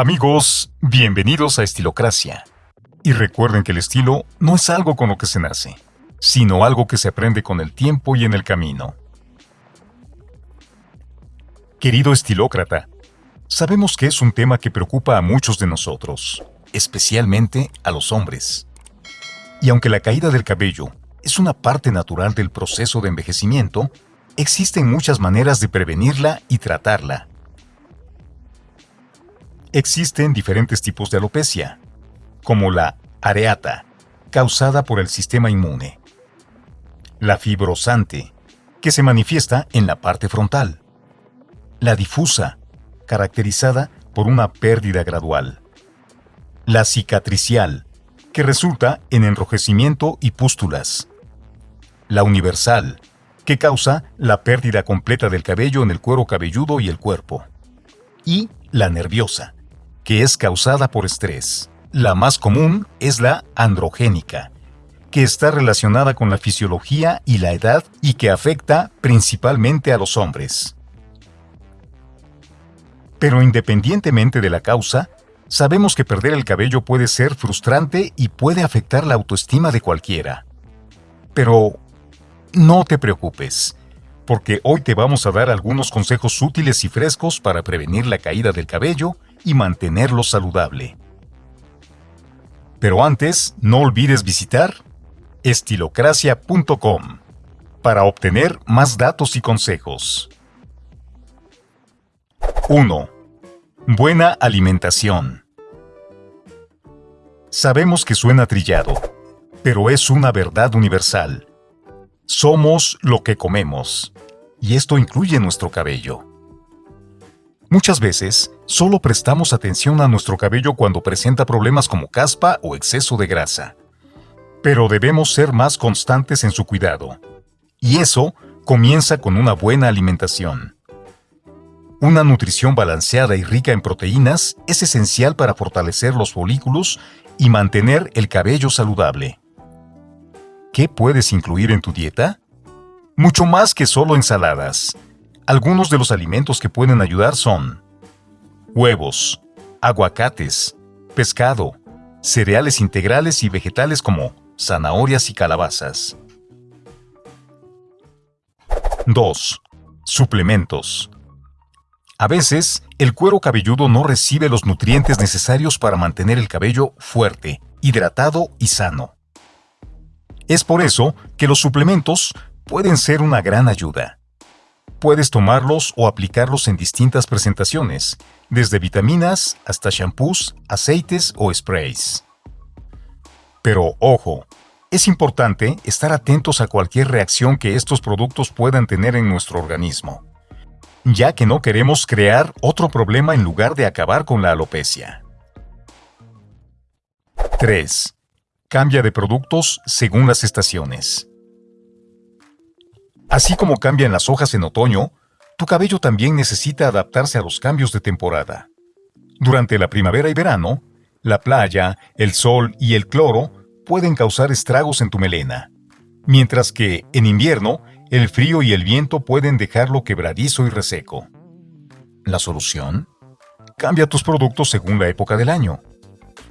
Amigos, bienvenidos a Estilocracia. Y recuerden que el estilo no es algo con lo que se nace, sino algo que se aprende con el tiempo y en el camino. Querido estilócrata, sabemos que es un tema que preocupa a muchos de nosotros, especialmente a los hombres. Y aunque la caída del cabello es una parte natural del proceso de envejecimiento, existen muchas maneras de prevenirla y tratarla. Existen diferentes tipos de alopecia, como la areata, causada por el sistema inmune, la fibrosante, que se manifiesta en la parte frontal, la difusa, caracterizada por una pérdida gradual, la cicatricial, que resulta en enrojecimiento y pústulas, la universal, que causa la pérdida completa del cabello en el cuero cabelludo y el cuerpo, y la nerviosa, que es causada por estrés. La más común es la androgénica, que está relacionada con la fisiología y la edad y que afecta principalmente a los hombres. Pero independientemente de la causa, sabemos que perder el cabello puede ser frustrante y puede afectar la autoestima de cualquiera. Pero no te preocupes, porque hoy te vamos a dar algunos consejos útiles y frescos para prevenir la caída del cabello y mantenerlo saludable. Pero antes, no olvides visitar estilocracia.com para obtener más datos y consejos. 1. Buena alimentación. Sabemos que suena trillado, pero es una verdad universal. Somos lo que comemos, y esto incluye nuestro cabello. Muchas veces, solo prestamos atención a nuestro cabello cuando presenta problemas como caspa o exceso de grasa. Pero debemos ser más constantes en su cuidado. Y eso comienza con una buena alimentación. Una nutrición balanceada y rica en proteínas es esencial para fortalecer los folículos y mantener el cabello saludable. ¿Qué puedes incluir en tu dieta? Mucho más que solo ensaladas. Algunos de los alimentos que pueden ayudar son huevos, aguacates, pescado, cereales integrales y vegetales como zanahorias y calabazas. 2. Suplementos. A veces, el cuero cabelludo no recibe los nutrientes necesarios para mantener el cabello fuerte, hidratado y sano. Es por eso que los suplementos pueden ser una gran ayuda. Puedes tomarlos o aplicarlos en distintas presentaciones, desde vitaminas hasta shampoos, aceites o sprays. Pero ojo, es importante estar atentos a cualquier reacción que estos productos puedan tener en nuestro organismo, ya que no queremos crear otro problema en lugar de acabar con la alopecia. 3. Cambia de productos según las estaciones. Así como cambian las hojas en otoño, tu cabello también necesita adaptarse a los cambios de temporada. Durante la primavera y verano, la playa, el sol y el cloro pueden causar estragos en tu melena, mientras que, en invierno, el frío y el viento pueden dejarlo quebradizo y reseco. ¿La solución? Cambia tus productos según la época del año.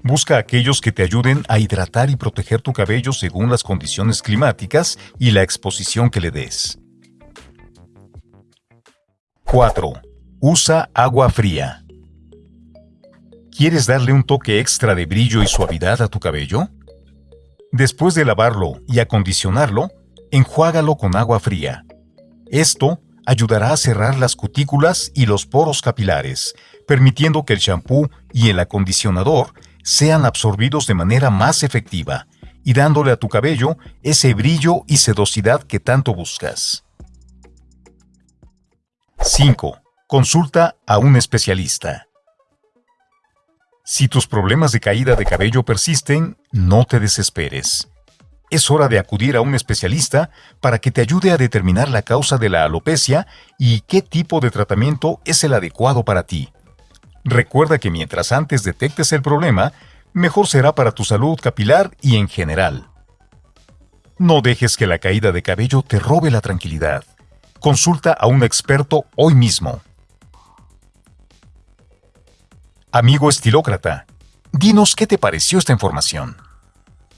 Busca aquellos que te ayuden a hidratar y proteger tu cabello según las condiciones climáticas y la exposición que le des. 4. Usa agua fría. ¿Quieres darle un toque extra de brillo y suavidad a tu cabello? Después de lavarlo y acondicionarlo, enjuágalo con agua fría. Esto ayudará a cerrar las cutículas y los poros capilares, permitiendo que el champú y el acondicionador sean absorbidos de manera más efectiva y dándole a tu cabello ese brillo y sedosidad que tanto buscas. 5. Consulta a un especialista. Si tus problemas de caída de cabello persisten, no te desesperes. Es hora de acudir a un especialista para que te ayude a determinar la causa de la alopecia y qué tipo de tratamiento es el adecuado para ti. Recuerda que mientras antes detectes el problema, mejor será para tu salud capilar y en general. No dejes que la caída de cabello te robe la tranquilidad. Consulta a un experto hoy mismo. Amigo estilócrata, dinos qué te pareció esta información.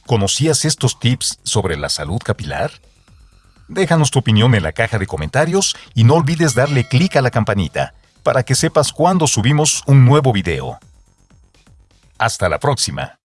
¿Conocías estos tips sobre la salud capilar? Déjanos tu opinión en la caja de comentarios y no olvides darle clic a la campanita para que sepas cuando subimos un nuevo video. Hasta la próxima.